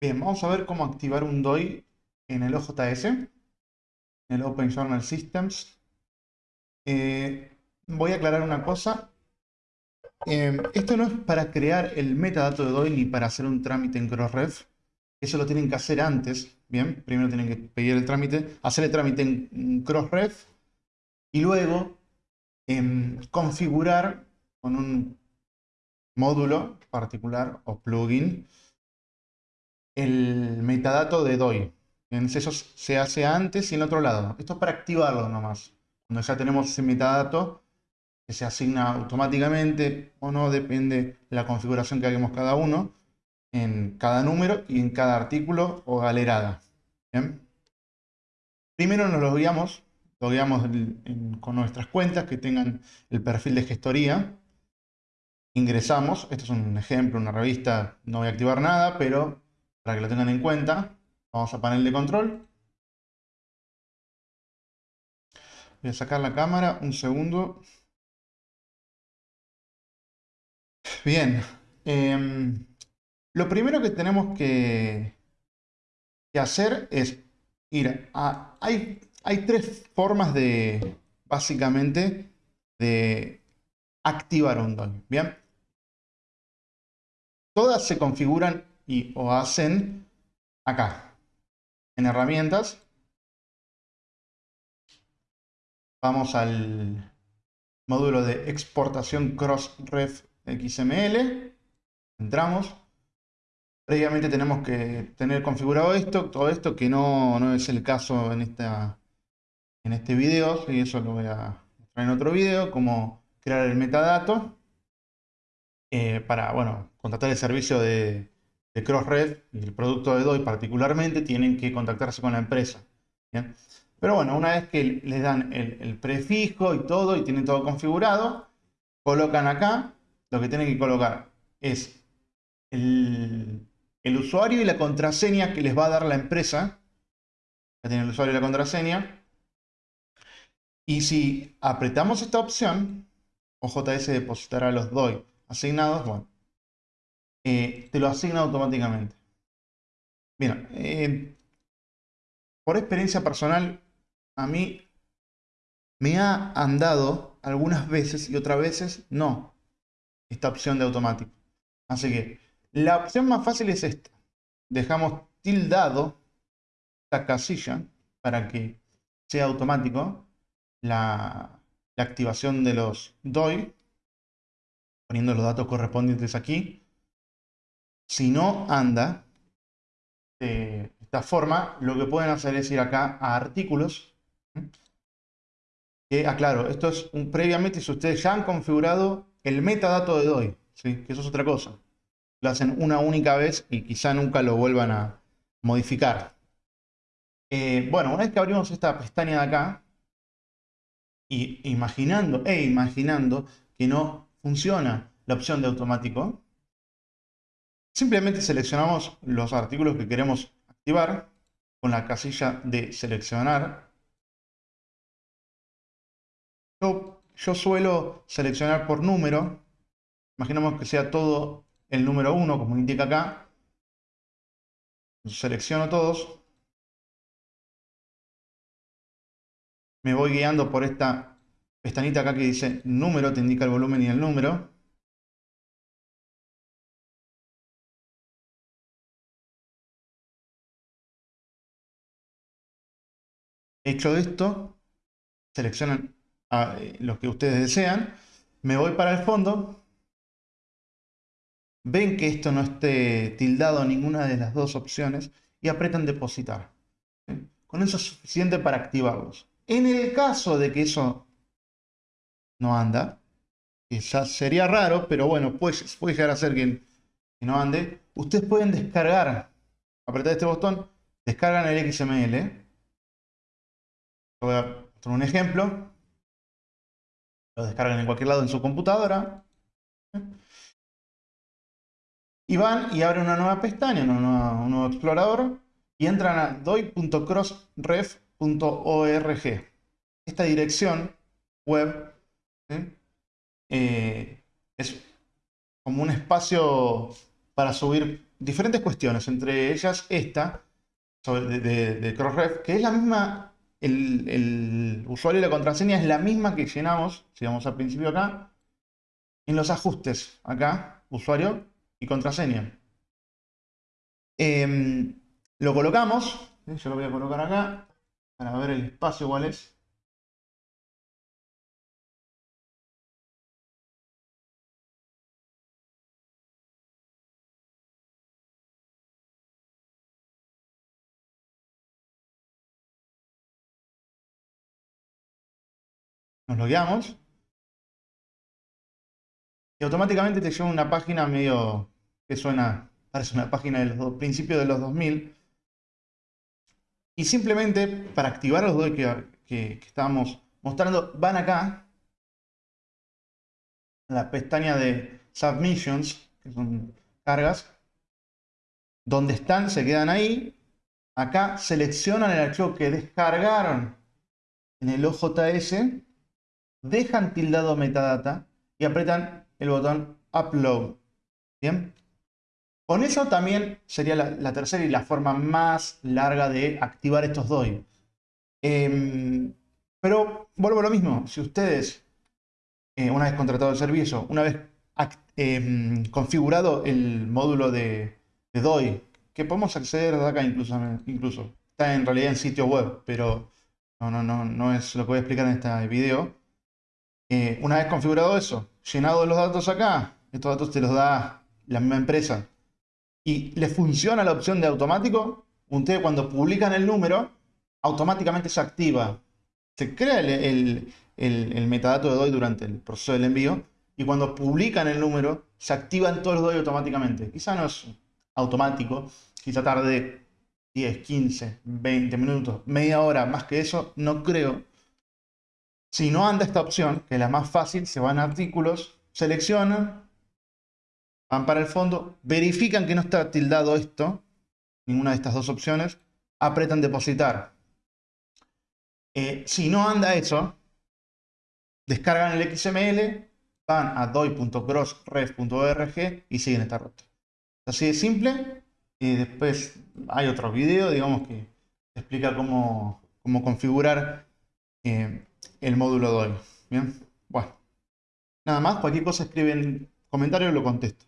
Bien, vamos a ver cómo activar un DOI en el OJS, en el Open Journal Systems. Eh, voy a aclarar una cosa. Eh, esto no es para crear el metadato de DOI ni para hacer un trámite en Crossref. Eso lo tienen que hacer antes, ¿bien? Primero tienen que pedir el trámite, hacer el trámite en Crossref y luego em, configurar con un módulo particular o plugin el metadato de DOI. Eso se hace antes y en otro lado. Esto es para activarlo nomás. Cuando ya tenemos ese metadato que se asigna automáticamente o no, depende de la configuración que hagamos cada uno en cada número y en cada artículo o galerada. Primero nos lo guiamos, lo guiamos con nuestras cuentas que tengan el perfil de gestoría. Ingresamos, esto es un ejemplo, una revista, no voy a activar nada, pero para que lo tengan en cuenta, vamos a panel de control. Voy a sacar la cámara, un segundo. Bien, em, lo primero que tenemos que, hacer es ir a... Hay, tres formas de, básicamente, de activar un DOI. Bien. Todas se configuran y o hacen acá, en herramientas. Vamos al módulo de exportación Crossref XML. Entramos. Previamente tenemos que tener configurado esto, todo esto, que no, no es el caso en, esta, en este video, y eso lo voy a mostrar en otro video, cómo crear el metadato eh, para, bueno, contratar el servicio de, de Crossref y el producto de DOI particularmente tienen que contactarse con la empresa. Pero bueno, una vez que les dan el, prefijo y todo y tienen todo configurado, colocan acá, lo que tienen que colocar es el, el usuario y la contraseña que les va a dar la empresa. Ya tienen el usuario y la contraseña. Y si apretamos esta opción, OJS depositará los DOI asignados, bueno, eh, te lo asigna automáticamente. Bien, eh, por experiencia personal, a mí me ha andado algunas veces y otras veces no esta opción de automático. Así que la opción más fácil es esta. Dejamos tildado esta casilla para que sea automático la, la activación de los DOI, poniendo los datos correspondientes aquí. Si no anda de esta forma, lo que pueden hacer es ir acá a artículos. Que aclaro, esto es previamente si ustedes ya han configurado el metadato de DOI, ¿sí? que eso es otra cosa. Lo hacen una única vez y quizá nunca lo vuelvan a modificar. Eh, bueno, una vez que abrimos esta pestaña de acá, y imaginando, e imaginando que no funciona la opción de automático, Simplemente seleccionamos los artículos que queremos activar con la casilla de seleccionar. Yo, suelo seleccionar por número. Imaginemos que sea todo el número 1, como indica acá. Selecciono todos. Me voy guiando por esta pestañita acá que dice número, te indica el volumen y el número. Hecho esto, seleccionan a, eh, los que ustedes desean. Me voy para el fondo. Ven que esto no esté tildado ninguna de las dos opciones y apretan depositar. Con eso es suficiente para activarlos. En el caso de que eso no anda, ya sería raro, pero bueno, puede, puede llegar a ser que, que no ande, ustedes pueden descargar, apretar este botón, descargan el XML, Voy a mostrar un ejemplo. Lo descargan en cualquier lado en su computadora. Y van y abren una nueva pestaña, un nuevo, explorador. Y entran a doi.crossref.org. Esta dirección web eh, es como un espacio para subir diferentes cuestiones, entre ellas esta, de, de, Crossref, que es la misma, el, usuario y la contraseña es la misma que llenamos, si vamos al principio acá, en los ajustes, acá, usuario y contraseña. Em, lo colocamos, yo lo voy a colocar acá, para ver el espacio cuál es. Nos logueamos. Y automáticamente te lleva una página medio que suena, parece una página de los principios de los 2000. Y simplemente para activar los dos que, que, estábamos mostrando, van acá a la pestaña de Submissions, que son cargas. Donde están, se quedan ahí. Acá seleccionan el archivo que descargaron en el OJS dejan tildado metadata y apretan el botón Upload. ¿Bien? Con eso también sería la, tercera y la forma más larga de activar estos DOI. Em, pero vuelvo a lo mismo. Si ustedes, eh, una vez contratado el servicio, una vez em, configurado el módulo de, DOI, que podemos acceder de acá incluso, incluso, está en realidad en sitio web, pero no, no, no, no es lo que voy a explicar en este video. Eh, una vez configurado eso, llenado los datos acá, estos datos te los da la misma empresa, y le funciona la opción de automático, ustedes cuando publican el número, automáticamente se activa. Se crea el, metadato de DOI durante el proceso del envío, y cuando publican el número, se activan todos los DOI automáticamente. Quizá no es automático, quizá tarde 10, 15, 20 minutos, media hora, más que eso, no creo si no anda esta opción, que es la más fácil, se van a artículos, seleccionan, van para el fondo, verifican que no está tildado esto, ninguna de estas dos opciones, apretan depositar. Eh, si no anda eso, descargan el XML, van a doi.crossref.org y siguen esta ruta. Así de simple. Y después hay otro video, digamos, que explica cómo, cómo configurar eh, el módulo DOI. Bien, bueno. Nada más, cualquier cosa escriben en comentarios y lo contesto.